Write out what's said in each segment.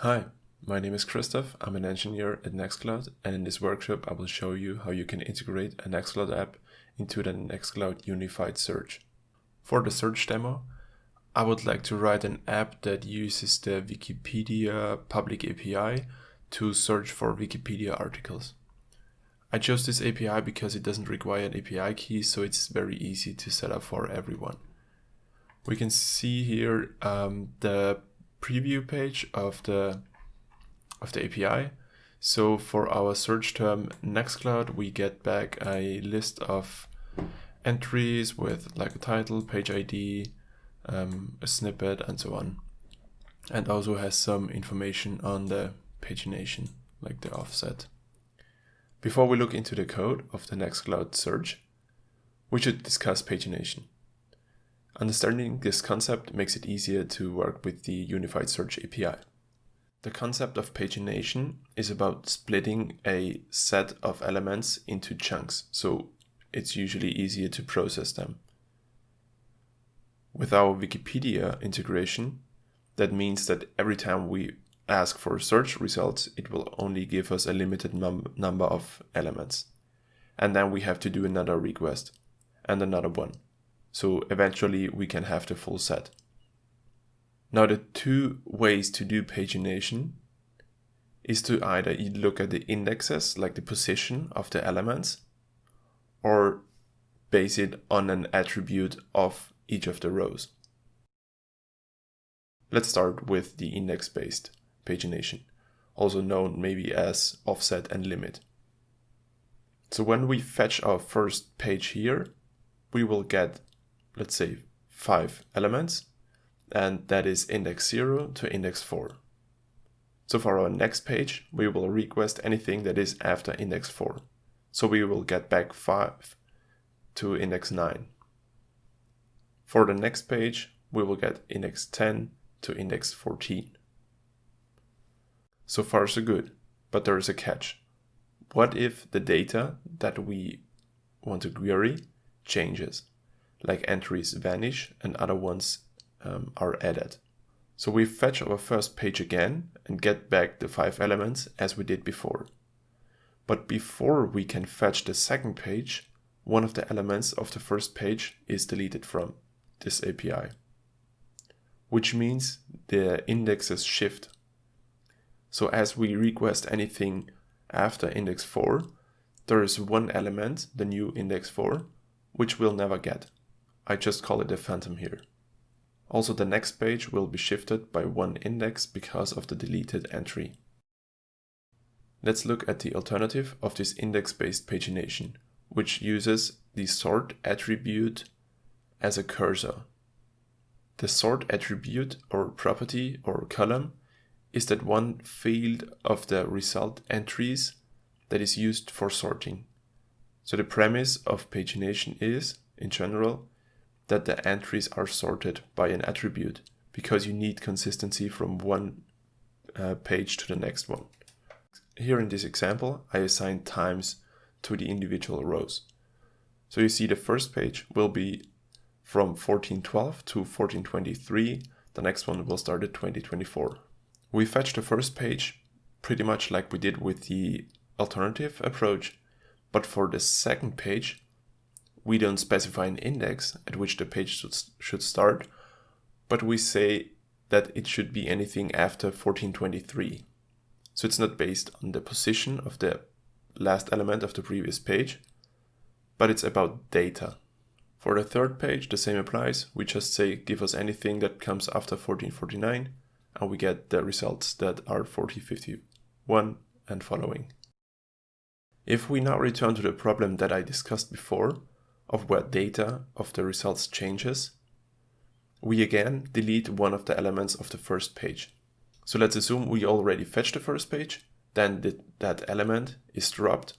Hi, my name is Christoph. I'm an engineer at Nextcloud, and in this workshop, I will show you how you can integrate a Nextcloud app into the Nextcloud Unified Search. For the search demo, I would like to write an app that uses the Wikipedia public API to search for Wikipedia articles. I chose this API because it doesn't require an API key, so it's very easy to set up for everyone. We can see here um, the preview page of the of the API. So for our search term Nextcloud, we get back a list of entries with like a title, page ID, um, a snippet, and so on. And also has some information on the pagination, like the offset. Before we look into the code of the Nextcloud search, we should discuss pagination. Understanding this concept makes it easier to work with the Unified Search API. The concept of pagination is about splitting a set of elements into chunks, so it's usually easier to process them. With our Wikipedia integration, that means that every time we ask for search results, it will only give us a limited num number of elements. And then we have to do another request and another one. So eventually we can have the full set. Now the two ways to do pagination is to either look at the indexes, like the position of the elements, or base it on an attribute of each of the rows. Let's start with the index-based pagination, also known maybe as offset and limit. So when we fetch our first page here, we will get, let's say, five elements, and that is index 0 to index 4. So for our next page, we will request anything that is after index 4. So we will get back 5 to index 9. For the next page, we will get index 10 to index 14. So far so good, but there is a catch. What if the data that we want to query changes, like entries vanish and other ones um, are added? So we fetch our first page again and get back the five elements as we did before. But before we can fetch the second page, one of the elements of the first page is deleted from this API, which means the indexes shift so as we request anything after index 4, there is one element, the new index 4, which we'll never get. I just call it a phantom here. Also the next page will be shifted by one index because of the deleted entry. Let's look at the alternative of this index-based pagination, which uses the sort attribute as a cursor. The sort attribute or property or column is that one field of the result entries that is used for sorting. So the premise of pagination is, in general, that the entries are sorted by an attribute because you need consistency from one uh, page to the next one. Here in this example, I assign times to the individual rows. So you see the first page will be from 1412 to 1423. The next one will start at 2024. We fetch the first page pretty much like we did with the alternative approach, but for the second page, we don't specify an index at which the page should start, but we say that it should be anything after 1423. So it's not based on the position of the last element of the previous page, but it's about data. For the third page, the same applies. We just say give us anything that comes after 1449 and we get the results that are 4051 and following. If we now return to the problem that I discussed before, of where data of the results changes, we again delete one of the elements of the first page. So let's assume we already fetched the first page, then the, that element is dropped.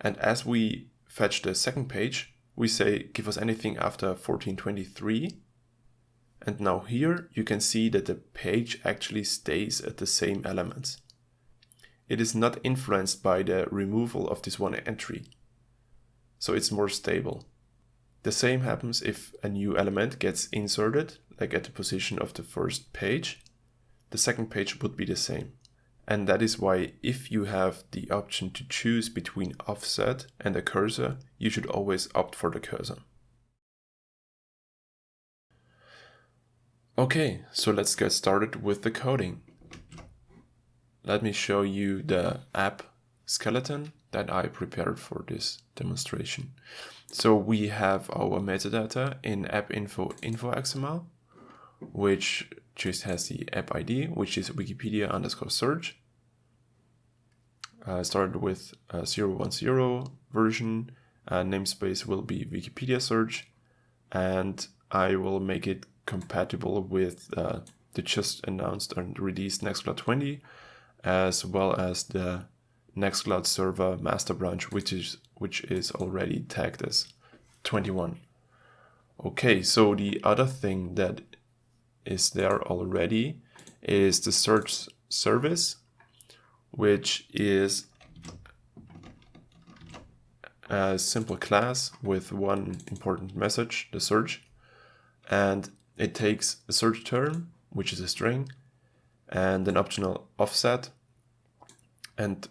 And as we fetch the second page, we say give us anything after 1423 and now here you can see that the page actually stays at the same elements. It is not influenced by the removal of this one entry. So it's more stable. The same happens if a new element gets inserted, like at the position of the first page. the second page would be the same. And that is why if you have the option to choose between offset and a cursor, you should always opt for the cursor. Okay, so let's get started with the coding. Let me show you the app skeleton that I prepared for this demonstration. So we have our metadata in app info info XML, which just has the app ID, which is Wikipedia underscore search. Uh, started with uh, 010 version, uh, namespace will be Wikipedia search, and I will make it compatible with uh, the just announced and released Nextcloud 20, as well as the Nextcloud server master branch, which is which is already tagged as 21. Okay, so the other thing that is there already is the search service, which is a simple class with one important message, the search, and it takes a search term, which is a string, and an optional offset, and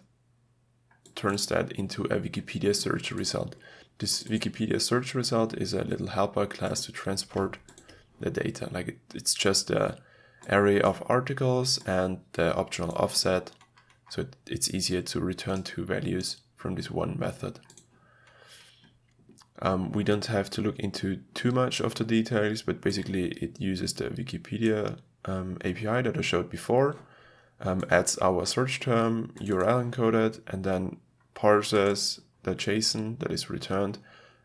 turns that into a Wikipedia search result. This Wikipedia search result is a little helper class to transport the data. Like it, it's just a array of articles and the optional offset. So it, it's easier to return two values from this one method. Um, we don't have to look into too much of the details, but basically it uses the Wikipedia um, API that I showed before, um, adds our search term, URL encoded, and then parses the JSON that is returned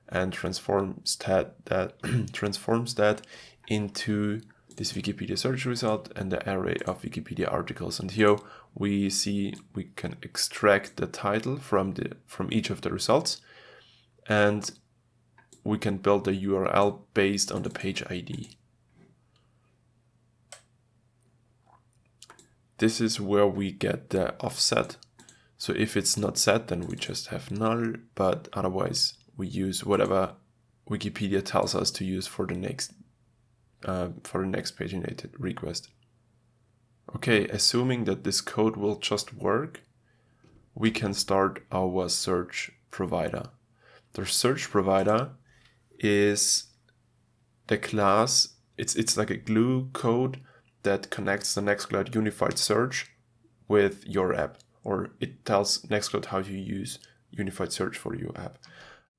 and transforms that, that transforms that into this Wikipedia search result and the array of Wikipedia articles. And here we see we can extract the title from the from each of the results and we can build the URL based on the page ID. This is where we get the offset so if it's not set, then we just have null, but otherwise we use whatever Wikipedia tells us to use for the next uh, for the next paginated request. Okay, assuming that this code will just work, we can start our search provider. The search provider is the class, it's, it's like a glue code that connects the Nextcloud Unified Search with your app or it tells Nextcloud how to use unified search for your app.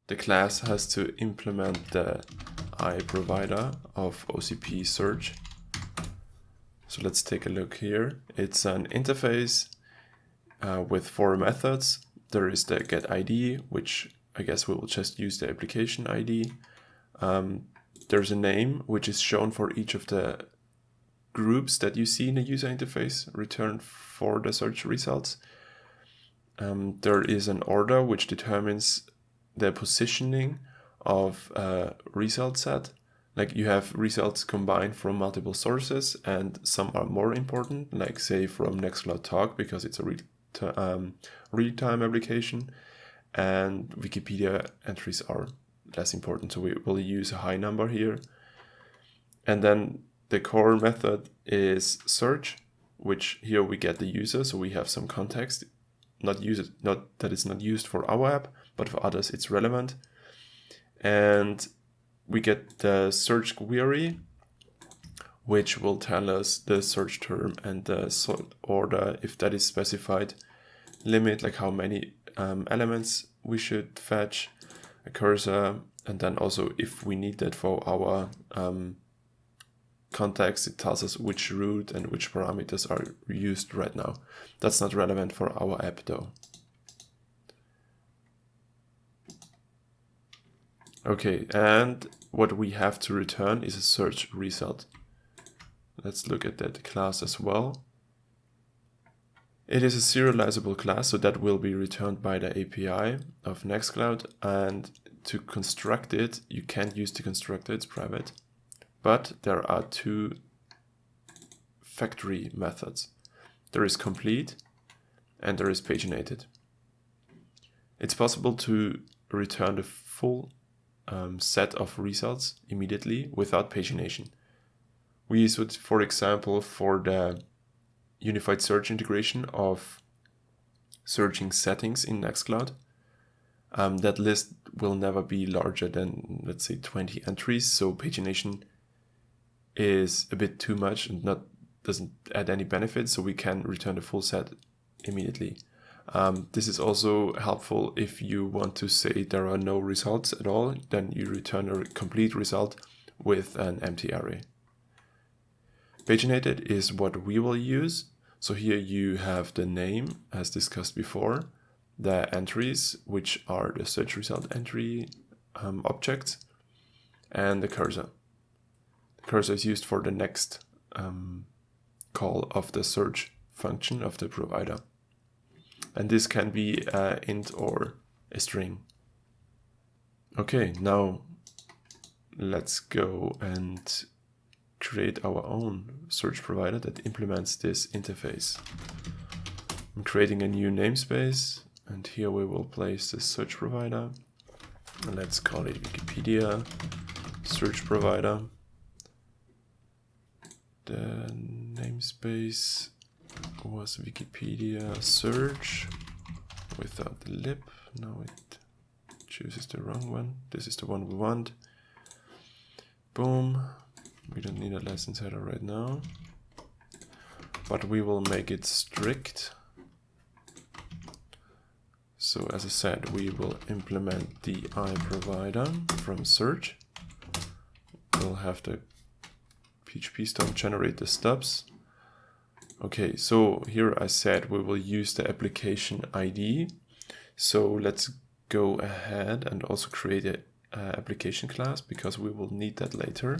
The class has to implement the IProvider of OCP search. So let's take a look here. It's an interface uh, with four methods. There is the get ID, which I guess we will just use the application ID. Um, there's a name, which is shown for each of the groups that you see in the user interface returned for the search results. Um, there is an order which determines the positioning of a result set. Like you have results combined from multiple sources and some are more important, like say from Nextcloud Talk because it's a real, um, real-time application and Wikipedia entries are less important. So we will use a high number here. And then the core method is search, which here we get the user. So we have some context not use it, not that it's not used for our app, but for others it's relevant. And we get the search query, which will tell us the search term and the sort order if that is specified. Limit, like how many um, elements we should fetch, a cursor, and then also if we need that for our um, context, it tells us which route and which parameters are used right now. That's not relevant for our app though. Okay, and what we have to return is a search result. Let's look at that class as well. It is a serializable class, so that will be returned by the API of Nextcloud. And to construct it, you can't use the constructor, it's private but there are two factory methods. There is complete and there is paginated. It's possible to return the full um, set of results immediately without pagination. We use it, for example, for the unified search integration of searching settings in Nextcloud. Um, that list will never be larger than, let's say, 20 entries. So pagination is a bit too much and not doesn't add any benefit. So we can return the full set immediately. Um, this is also helpful if you want to say there are no results at all, then you return a complete result with an empty array. Paginated is what we will use. So here you have the name as discussed before, the entries, which are the search result entry um, objects, and the cursor. Cursor is used for the next um, call of the search function of the provider. And this can be a int or a string. Okay, now let's go and create our own search provider that implements this interface. I'm creating a new namespace and here we will place the search provider. Let's call it Wikipedia search provider. The namespace was Wikipedia search without the lib. Now it chooses the wrong one. This is the one we want. Boom. We don't need a license header right now. But we will make it strict. So as I said, we will implement the iProvider from search. We'll have the PhpStorm generate the stubs. Okay, so here I said we will use the application ID. So let's go ahead and also create an application class because we will need that later.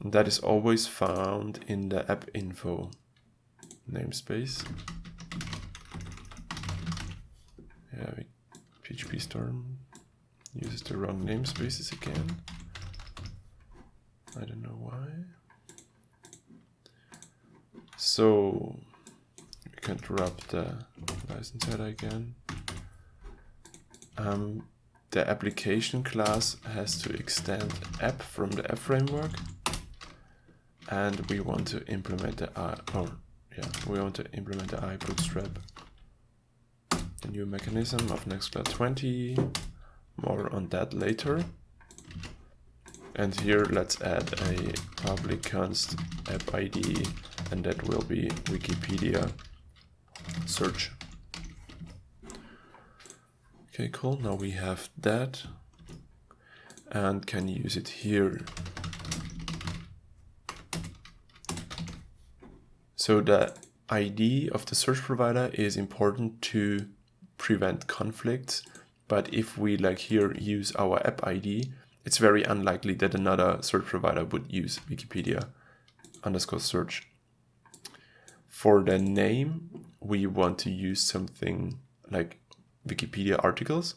And that is always found in the app info namespace. Yeah, PhpStorm uses the wrong namespaces again. I don't know why. So we can drop the license header again. Um, the application class has to extend app from the app framework and we want to implement the I, or yeah, we want to implement the iBootstrap, the new mechanism of Nextcloud 20. More on that later. And here let's add a public const app ID and that will be Wikipedia search. Okay, cool. Now we have that and can use it here. So the ID of the search provider is important to prevent conflicts. But if we like here use our app ID, it's very unlikely that another search provider would use Wikipedia underscore search. For the name, we want to use something like Wikipedia articles,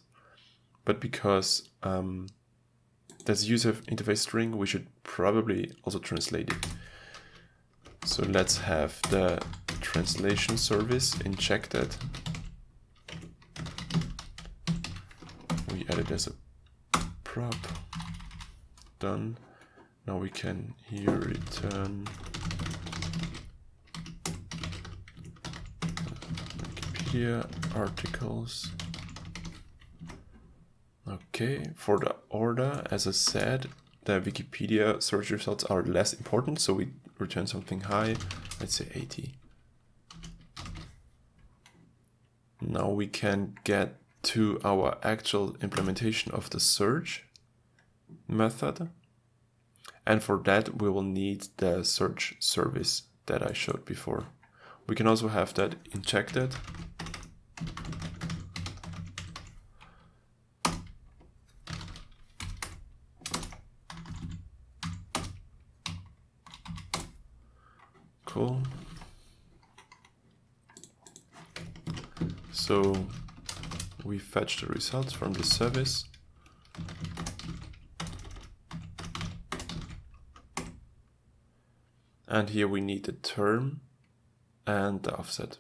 but because um, that's user interface string, we should probably also translate it. So let's have the translation service injected. We add it as a prop done. Now we can um, here return Wikipedia articles. Okay, for the order, as I said, the Wikipedia search results are less important, so we return something high, let's say 80. Now we can get to our actual implementation of the search method. And for that, we will need the search service that I showed before. We can also have that injected. Cool. So we fetch the results from the service And here we need the term and the offset.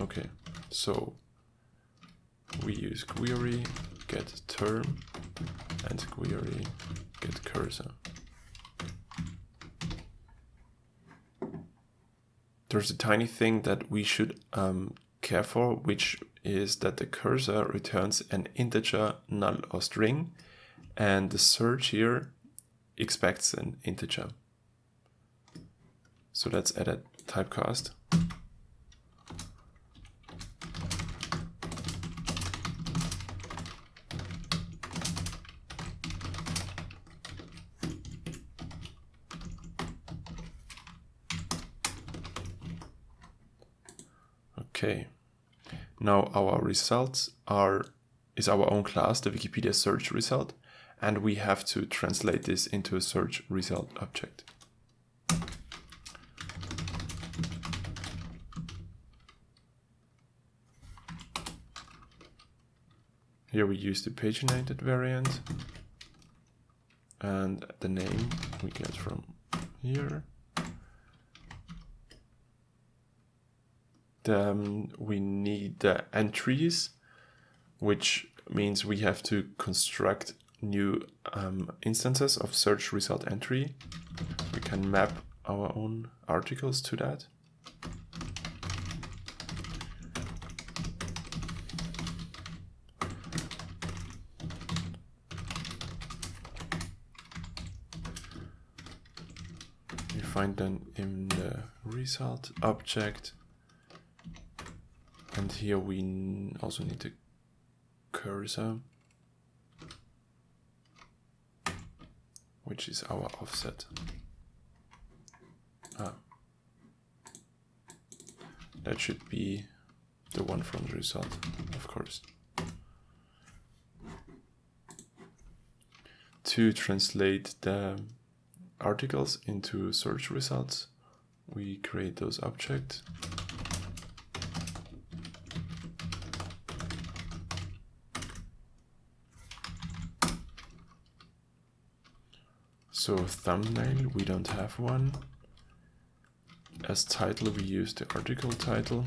Okay, so we use query get term and query get cursor. there's a tiny thing that we should um, care for, which is that the cursor returns an integer, null or string, and the search here expects an integer. So let's add a typecast. Okay. Now our results are is our own class, the Wikipedia search result, and we have to translate this into a search result object. Here we use the paginated variant and the name we get from here. Then we need the entries, which means we have to construct new um, instances of search result entry. We can map our own articles to that. You find them in the result object and here we also need the cursor, which is our offset. Ah. That should be the one from the result, of course. To translate the articles into search results, we create those objects. So thumbnail, we don't have one. As title, we use the article title.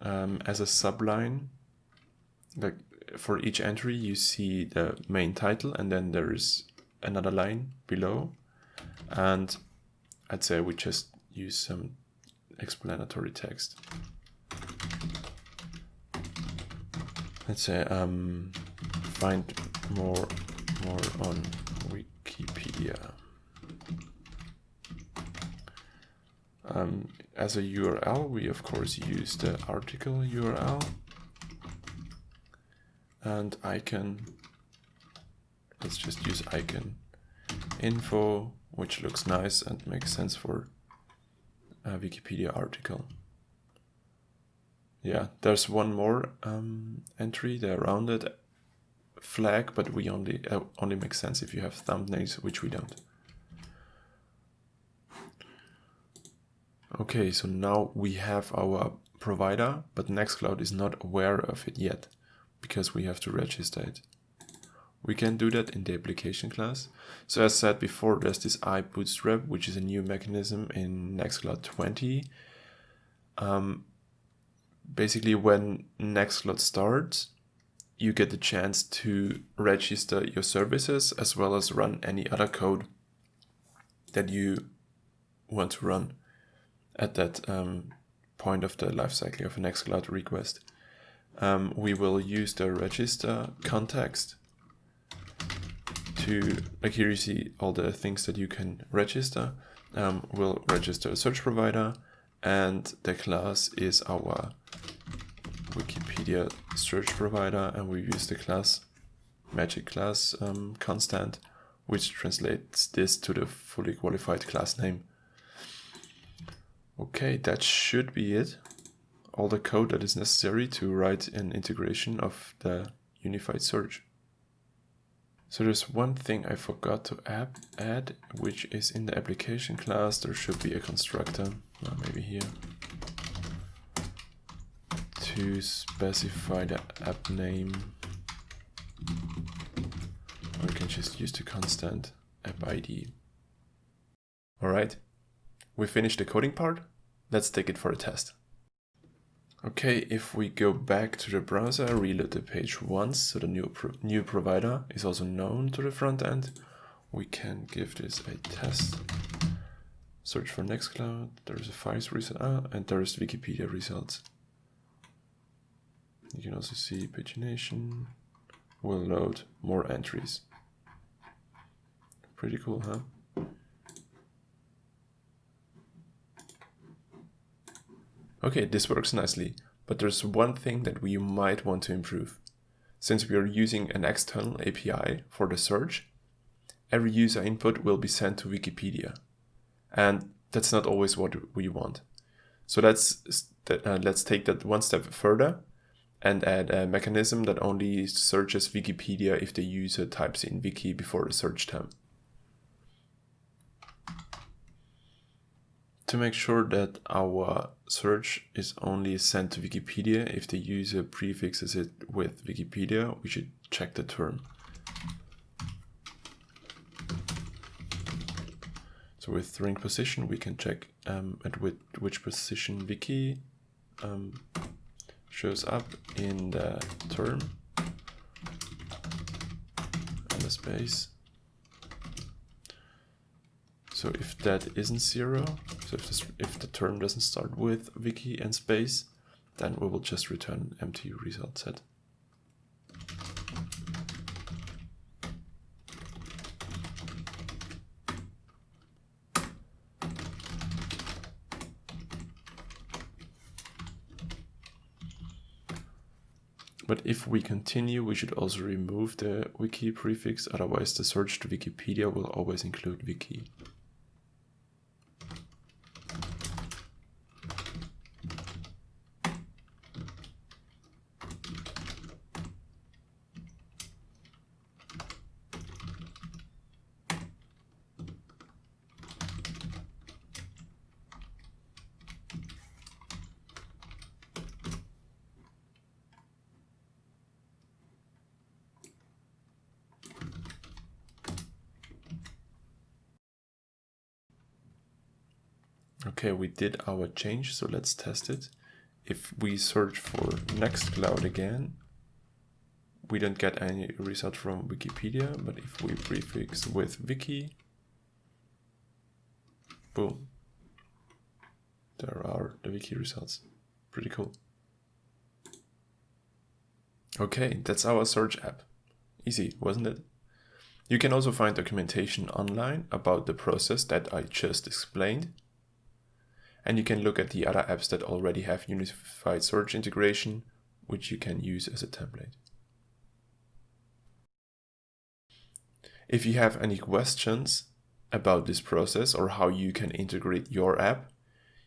Um, as a subline, like for each entry, you see the main title and then there is another line below. And I'd say we just use some explanatory text. Let's say um, find more more on Wikipedia. Um, as a URL, we of course use the article URL and icon. Let's just use icon info, which looks nice and makes sense for a Wikipedia article. Yeah, there's one more um, entry, the rounded flag, but we only uh, only makes sense if you have thumbnails, which we don't. Okay, so now we have our provider, but Nextcloud is not aware of it yet because we have to register it. We can do that in the application class. So as said before, there's this iBootstrap, which is a new mechanism in Nextcloud 20. Um, basically, when Nextcloud starts, you get the chance to register your services as well as run any other code that you want to run at that um, point of the lifecycle of a Nextcloud request. Um, we will use the register context to, like here you see all the things that you can register. Um, we'll register a search provider and the class is our Wikipedia search provider and we use the class magic class um, constant which translates this to the fully qualified class name. Okay, that should be it. All the code that is necessary to write an integration of the unified search. So there's one thing I forgot to add, which is in the application class, there should be a constructor, well, maybe here to specify the app name. Or we can just use the constant app ID. Alright, we finished the coding part. Let's take it for a test. Okay, if we go back to the browser, reload the page once, so the new, pro new provider is also known to the front end, we can give this a test Search for Nextcloud, there's a files result, ah, and there's Wikipedia results. You can also see pagination will load more entries. Pretty cool, huh? Okay, this works nicely, but there's one thing that we might want to improve. Since we are using an external API for the search, every user input will be sent to Wikipedia. And that's not always what we want. So let's, uh, let's take that one step further and add a mechanism that only searches Wikipedia if the user types in wiki before the search term. To make sure that our search is only sent to Wikipedia if the user prefixes it with Wikipedia, we should check the term. So with string position, we can check um, at which, which position wiki um, shows up in the term and the space. So if that isn't zero, so if, this, if the term doesn't start with wiki and space, then we will just return an empty result set. But if we continue, we should also remove the wiki prefix, otherwise the search to Wikipedia will always include wiki. Okay, we did our change, so let's test it. If we search for Nextcloud again, we don't get any result from Wikipedia, but if we prefix with wiki, boom, there are the wiki results. Pretty cool. Okay, that's our search app. Easy, wasn't it? You can also find documentation online about the process that I just explained and you can look at the other apps that already have unified search integration, which you can use as a template. If you have any questions about this process or how you can integrate your app,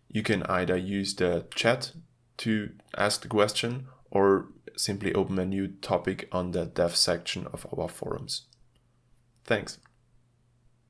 you can either use the chat to ask the question or simply open a new topic on the dev section of our forums. Thanks.